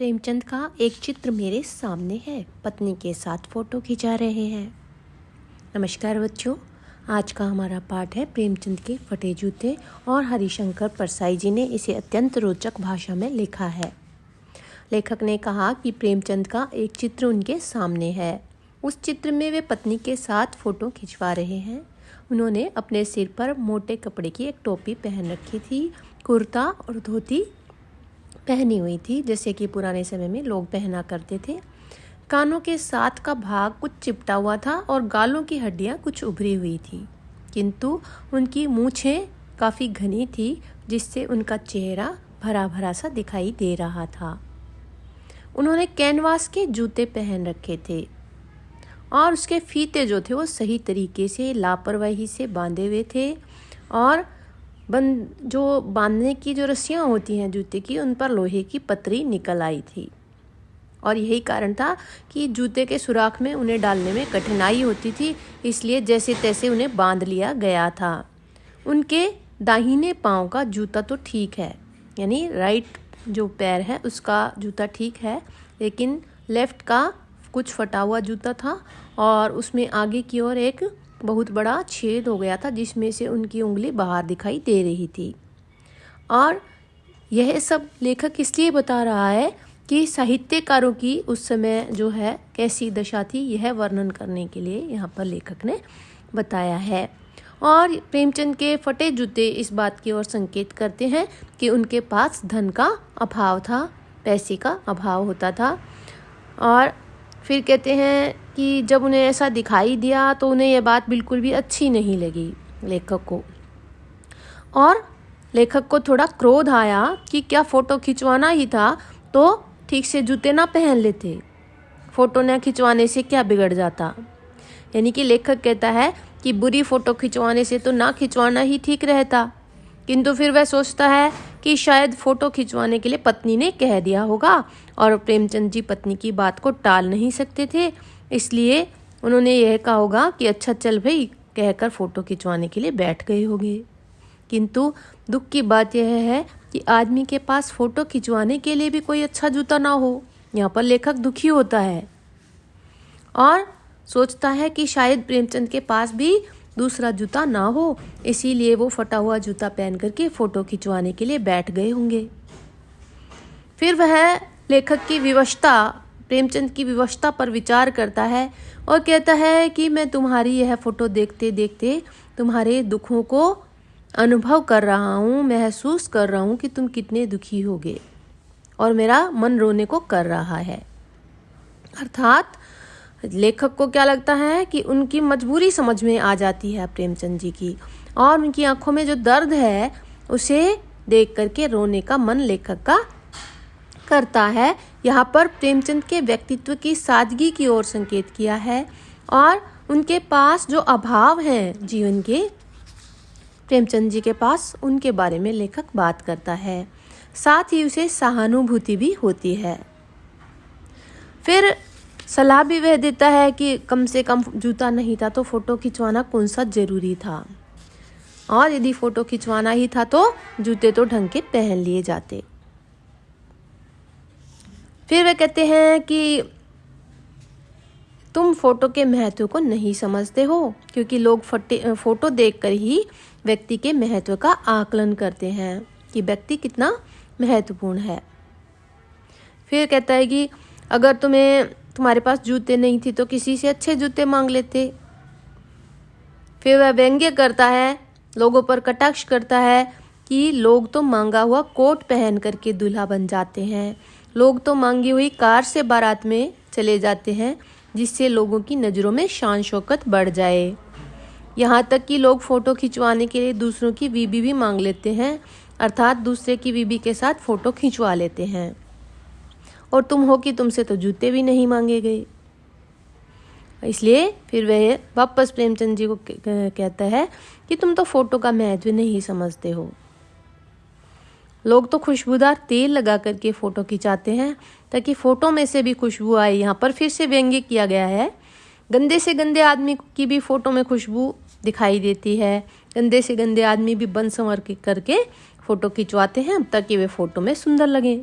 प्रेमचंद का एक चित्र मेरे सामने है। पत्नी के साथ फ़ोटो खिंचा रहे हैं। नमस्कार बच्चों, आज का हमारा पाठ है प्रेमचंद के फटे जूते और हरिशंकर परसाई जी ने इसे अत्यंत रोचक भाषा में लिखा है। लेखक ने कहा कि प्रेमचंद का एक चित्र उनके सामने है। उस चित्र में वे पत्नी के साथ फ़ोटो खिंचवा रहे हैं। उन्होंने अपने सिर पर मोटे कपड़े की एक टोपी पहन रखी थी, कुर्ता और धोती पहनी हुई थी, जैसे कि पुराने समय में लोग पहना करते थे। कानों के साथ का भाग कुछ चिपटा हुआ था और गालों की हड्डियाँ कुछ उभरी हुई थी। किंतु उनकी मूछें काफ़ी घनी थी, जिससे उनका चेहरा भरा भरा सा दिखाई दे रहा था। उन्होंने कैनवास के जूते पहन रखे थे और उसके फीते जो थे वो सही तरीके से लापरवाही से बांधे हुए थे और बंद जो बांधने की जो रस्सियाँ होती हैं जूते की, उन पर लोहे की पतरी निकल आई थी। और यही कारण था कि जूते के सुराख में उन्हें डालने में कठिनाई होती थी, इसलिए जैसे तैसे उन्हें बाँध लिया गया था। उनके दाहिने पाँव का जूता तो ठीक है, यानी राइट जो पैर है, उसका जूता ठीक है, लेकिन लेफ़्ट का कुछ फटा हुआ जूता था, और उसमें आगे की ओर एक बहुत बड़ा छेद हो गया था जिसमें से उनकी उंगली बाहर दिखाई दे रही थी। और यह सब लेखक इसलिए बता रहा है कि साहित्यकारों की उस समय जो है, कैसी दशा थी, यह वर्णन करने के लिए यहाँ पर लेखक ने बताया है। और प्रेमचंद के फटे जूते इस बात की ओर संकेत करते हैं कि उनके पास धन का अभाव था, पैसे का अभाव होता था। और फिर कहते हैं कि जब उन्हें ऐसा दिखाई दिया तो उन्हें यह बात बिल्कुल भी अच्छी नहीं लगी लेखक को। और लेखक को थोड़ा क्रोध आया कि क्या फ़ोटो खिंचवाना ही था तो ठीक से जूते ना पहन लेते। फ़ोटो ना खिंचवाने से क्या बिगड़ जाता? यानी कि लेखक कहता है कि बुरी फ़ोटो खिंचवाने से तो ना खिंचवाना ही ठीक रहता। किंतु फिर वह सोचता है कि शायद फ़ोटो खिंचवाने के लिए पत्नी ने कह दिया होगा और प्रेमचंद जी पत्नी की बात को टाल नहीं सकते थे। इसलिए उन्होंने यह कहा होगा कि अच्छा चल भाई, कहकर फ़ोटो खिंचवाने के लिए बैठ गए होंगे। किंतु दुख की बात यह है कि आदमी के पास फ़ोटो खिंचवाने के लिए भी कोई अच्छा जूता ना हो, यहाँ पर लेखक दुखी होता है। और सोचता है कि शायद प्रेमचंद के पास भी दूसरा जूता ना हो, इसीलिए वो फटा हुआ जूता पहन करके फ़ोटो खिंचवाने के लिए बैठ गए होंगे। फिर वह लेखक की विवशता प्रेमचंद की विवशता पर विचार करता है और कहता है कि मैं तुम्हारी यह फ़ोटो देखते देखते तुम्हारे दुखों को अनुभव कर रहा हूँ, महसूस कर रहा हूँ कि तुम कितने दुखी होगे और मेरा मन रोने को कर रहा है। अर्थात लेखक को क्या लगता है कि उनकी मजबूरी समझ में आ जाती है प्रेमचंद जी की और उनकी आँखों में जो दर्द है, उसे देख करके रोने का मन लेखक का करता है, यहाँ पर प्रेमचंद के व्यक्तित्व की सादगी की ओर संकेत किया है और उनके पास जो अभाव हैं जीवन के, प्रेमचंद जी के पास उनके बारे में लेखक बात करता है। साथ ही उसे सहानुभूति भी होती है। फिर सलाह भी वह देता है कि कम से कम जूता नहीं था तो फ़ोटो खिंचवाना कौन सा ज़रूरी था। और यदि फ़ोटो खिंचवाना ही था तो जूते तो ढंग के पहन लिए जाते। फिर वे कहते हैं कि तुम फ़ोटो के महत्व को नहीं समझते हो, क्योंकि लोग फटे, फ़ोटो देखकर ही व्यक्ति के महत्व का आकलन करते हैं कि व्यक्ति कितना महत्वपूर्ण है। फिर कहता है कि अगर तुम्हें, तुम्हारे पास जूते नहीं थे तो किसी से अच्छे जूते मांग लेते। फिर वह व्यंग्य करता है, लोगों पर कटाक्ष करता है कि लोग तो मांगा हुआ कोट पहन करके दूल्हा बन जाते हैं। लोग तो मांगी हुई कार से बारात में चले जाते हैं, जिससे लोगों की नज़रों में शान शौकत बढ़ जाए। यहाँ तक कि लोग फ़ोटो खिंचवाने के लिए दूसरों की बीबी भी मांग लेते हैं, अर्थात दूसरे की बीबी के साथ फ़ोटो खिंचवा लेते हैं। और तुम हो कि तुमसे तो जूते भी नहीं मांगे गए। इसलिए फिर वह वापस प्रेमचंद जी को कहता है कि तुम तो फ़ोटो का महत्व नहीं समझते हो। लोग तो खुशबूदार तेल लगा करके फ़ोटो खिंचाते हैं, ताकि फ़ोटो में से भी खुशबू आए। यहाँ पर फिर से व्यंग्य किया गया है। गंदे से गंदे आदमी की भी फ़ोटो में खुशबू दिखाई देती है। गंदे से गंदे आदमी भी बन संवर करके फ़ोटो खिंचवाते हैं, ताकि वे फ़ोटो में सुंदर लगें।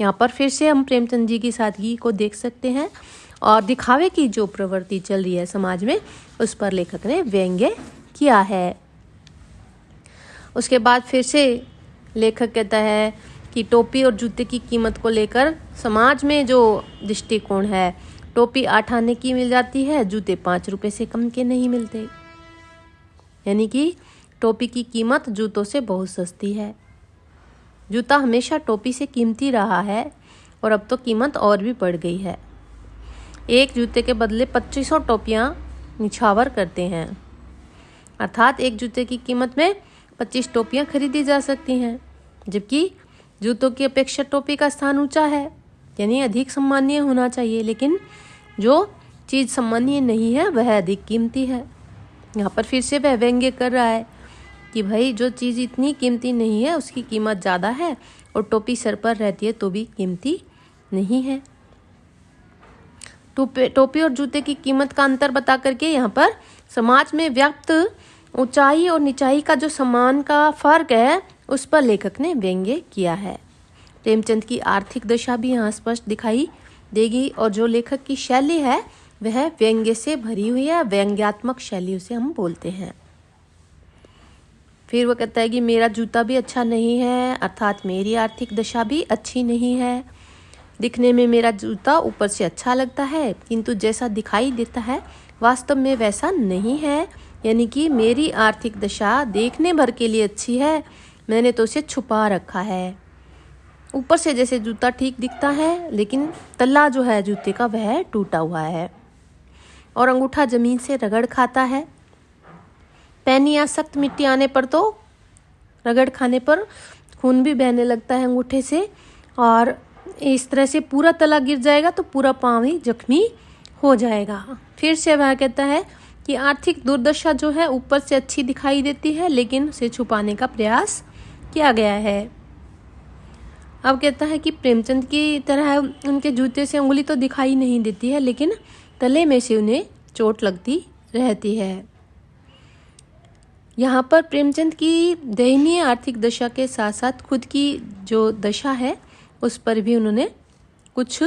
यहाँ पर फिर से हम प्रेमचंद जी की सादगी को देख सकते हैं, और दिखावे की जो प्रवृत्ति चल रही है समाज में, उस पर लेखक ने व्यंग्य किया है। उसके बाद फिर से लेखक कहता है कि टोपी और जूते की कीमत को लेकर समाज में जो दृष्टिकोण है, टोपी आठ आने की मिल जाती है, जूते पाँच रुपये से कम के नहीं मिलते। यानी कि टोपी की कीमत जूतों से बहुत सस्ती है। जूता हमेशा टोपी से कीमती रहा है और अब तो कीमत और भी बढ़ गई है। एक जूते के बदले पच्चीसों टोपियाँ निछावर करते हैं। अर्थात एक जूते की कीमत में पच्चीस टोपियाँ खरीदी जा सकती हैं, जबकि जूतों की अपेक्षा टोपी का स्थान ऊँचा है। यानी अधिक सम्मानीय होना चाहिए, लेकिन जो चीज़ सम्मानीय नहीं है, वह अधिक कीमती है। यहाँ पर फिर से वह व्यंग्य कर रहा है कि भाई, जो चीज़ इतनी कीमती नहीं है, उसकी कीमत ज़्यादा है और टोपी सर पर रहती है तो भी कीमती नहीं है। टोपी और जूते की कीमत का अंतर बता करके यहाँ पर समाज में व्याप्त ऊंचाई और निचाई का जो सम्मान का फ़र्क है, उस पर लेखक ने व्यंग्य किया है। प्रेमचंद की आर्थिक दशा भी यहाँ स्पष्ट दिखाई देगी और जो लेखक की शैली है, वह व्यंग्य से भरी हुई है, व्यंग्यात्मक शैली उसे हम बोलते हैं। फिर वो कहता है कि मेरा जूता भी अच्छा नहीं है, अर्थात मेरी आर्थिक दशा भी अच्छी नहीं है। दिखने में मेरा जूता ऊपर से अच्छा लगता है, किंतु जैसा दिखाई देता है, वास्तव में वैसा नहीं है। यानी कि मेरी आर्थिक दशा देखने भर के लिए अच्छी है, मैंने तो उसे छुपा रखा है। ऊपर से जैसे जूता ठीक दिखता है, लेकिन तल्ला जो है जूते का वह टूटा हुआ है। और अंगूठा ज़मीन से रगड़ खाता है। पैनी या सख्त मिट्टी आने पर तो रगड़ खाने पर खून भी बहने लगता है अंगूठे से। और इस तरह से पूरा तला गिर जाएगा तो पूरा पाँव ही जख्मी हो जाएगा। फिर से वह कहता है कि आर्थिक दुर्दशा जो है ऊपर से अच्छी दिखाई देती है, लेकिन उसे छुपाने का प्रयास किया गया है। अब कहता है कि प्रेमचंद की तरह उनके जूते से उंगली तो दिखाई नहीं देती है, लेकिन तले में से उन्हें चोट लगती रहती है। यहाँ पर प्रेमचंद की दयनीय आर्थिक दशा के साथ साथ खुद की जो दशा है, उस पर भी उन्होंने कुछ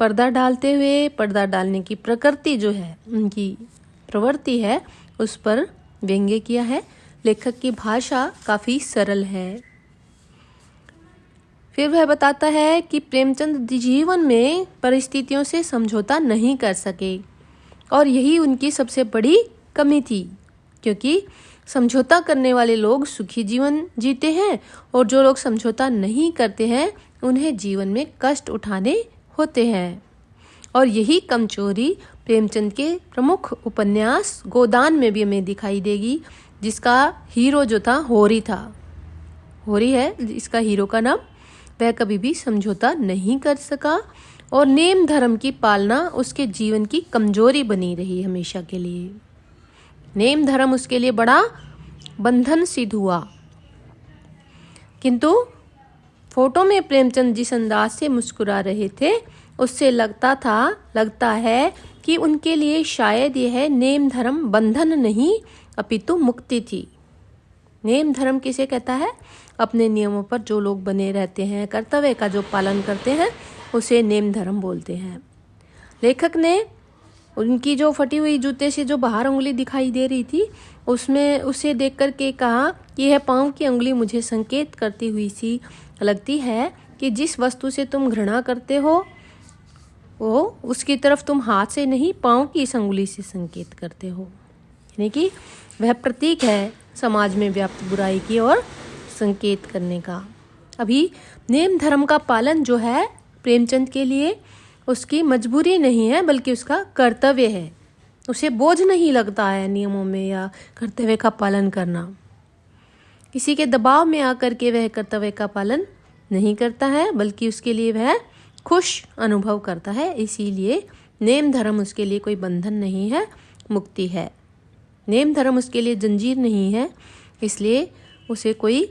पर्दा डालते हुए, पर्दा डालने की प्रकृति जो है, उनकी प्रवृत्ति है, उस पर व्यंग्य किया है। लेखक की भाषा काफ़ी सरल है। फिर वह बताता है कि प्रेमचंद जीवन में परिस्थितियों से समझौता नहीं कर सके, और यही उनकी सबसे बड़ी कमी थी, क्योंकि समझौता करने वाले लोग सुखी जीवन जीते हैं, और जो लोग समझौता नहीं करते हैं, उन्हें जीवन में कष्ट उठाने होते हैं। और यही कमज़ोरी प्रेमचंद के प्रमुख उपन्यास गोदान में भी हमें दिखाई देगी, जिसका हीरो जो था, होरी था। होरी है, इसका हीरो का नाम वह कभी भी समझौता नहीं कर सका और नेम धर्म की पालना उसके जीवन की कमज़ोरी बनी रही हमेशा के लिए। नेम धर्म उसके लिए बड़ा बंधन सिद्ध हुआ। किंतु फ़ोटो में प्रेमचंद जिस अंदाज से मुस्कुरा रहे थे उससे लगता था, लगता है कि उनके लिए शायद यह नेम धर्म बंधन नहीं, अपितु मुक्ति थी। नेम धर्म किसे कहता है? अपने नियमों पर जो लोग बने रहते हैं, कर्तव्य का जो पालन करते हैं, उसे नेम धर्म बोलते हैं। लेखक ने उनकी जो फटी हुई जूते से जो बाहर उंगली दिखाई दे रही थी, उसमें उसे देख कर के कहा कि यह पाँव की उंगली मुझे संकेत करती हुई सी लगती है कि जिस वस्तु से तुम घृणा करते हो वो उसकी तरफ़ तुम हाथ से नहीं, पाँव की इस उंगली से संकेत करते हो। यानी कि वह प्रतीक है समाज में व्याप्त बुराई की और संकेत करने का। अभी नेम धर्म का पालन जो है प्रेमचंद के लिए उसकी मजबूरी नहीं है, बल्कि उसका कर्तव्य है। उसे बोझ नहीं लगता है नियमों में या कर्तव्य का पालन करना। किसी के दबाव में आकर के वह कर्तव्य का पालन नहीं करता है, बल्कि उसके लिए वह खुश अनुभव करता है, इसीलिए नेम धर्म उसके लिए कोई बंधन नहीं है, मुक्ति है। नेम धर्म उसके लिए जंजीर नहीं है, इसलिए उसे कोई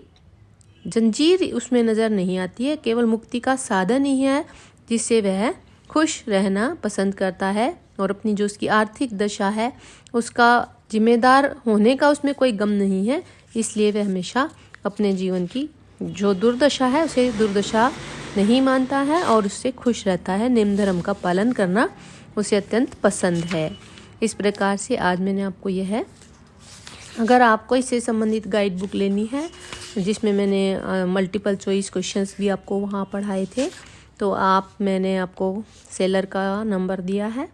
जंजीर उसमें नज़र नहीं आती है, केवल मुक्ति का साधन ही है, जिससे वह खुश रहना पसंद करता है और अपनी जो उसकी आर्थिक दशा है, उसका जिम्मेदार होने का उसमें कोई गम नहीं है, इसलिए वह हमेशा अपने जीवन की जो दुर्दशा है, उसे दुर्दशा नहीं मानता है और उससे खुश रहता है। निम्न धर्म का पालन करना उसे अत्यंत पसंद है। इस प्रकार से आज मैंने आपको यह है। अगर आपको इससे संबंधित गाइड बुक लेनी है, जिसमें मैंने मल्टीपल चॉइस क्वेश्चंस भी आपको वहाँ पढ़ाए थे तो आप, मैंने आपको सेलर का नंबर दिया है।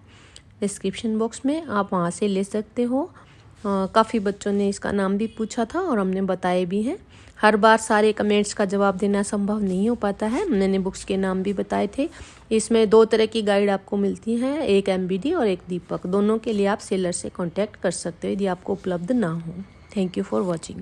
डिस्क्रिप्शन बॉक्स में आप वहाँ से ले सकते हो। काफ़ी बच्चों ने इसका नाम भी पूछा था और हमने बताए भी हैं। हर बार सारे कमेंट्स का जवाब देना संभव नहीं हो पाता है। मैंने बुक्स के नाम भी बताए थे। इसमें दो तरह की गाइड आपको मिलती हैं, एक एमबीडी और एक दीपक। दोनों के लिए आप सेलर से कॉन्टैक्ट कर सकते हो यदि आपको उपलब्ध ना हो। Thank you for watching.